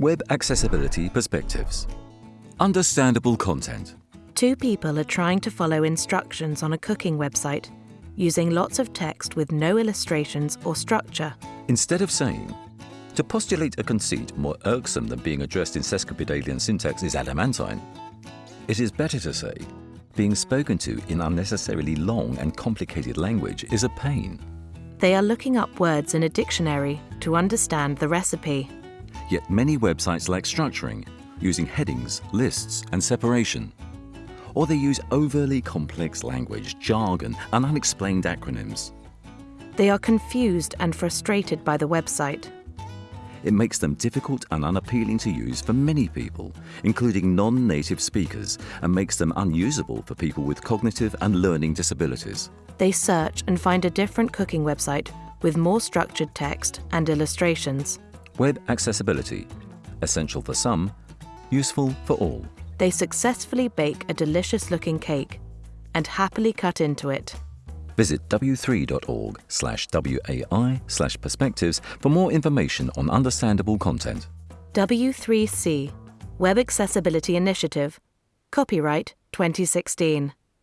Web Accessibility Perspectives Understandable content. Two people are trying to follow instructions on a cooking website using lots of text with no illustrations or structure. Instead of saying, to postulate a conceit more irksome than being addressed in sesquipedalian syntax is adamantine, it is better to say, being spoken to in unnecessarily long and complicated language is a pain. They are looking up words in a dictionary to understand the recipe. Yet many websites lack structuring, using headings, lists, and separation. Or they use overly complex language, jargon, and unexplained acronyms. They are confused and frustrated by the website. It makes them difficult and unappealing to use for many people, including non-native speakers, and makes them unusable for people with cognitive and learning disabilities. They search and find a different cooking website with more structured text and illustrations. Web accessibility, essential for some, useful for all. They successfully bake a delicious looking cake and happily cut into it. Visit w3.org slash WAI slash perspectives for more information on understandable content. W3C Web Accessibility Initiative Copyright 2016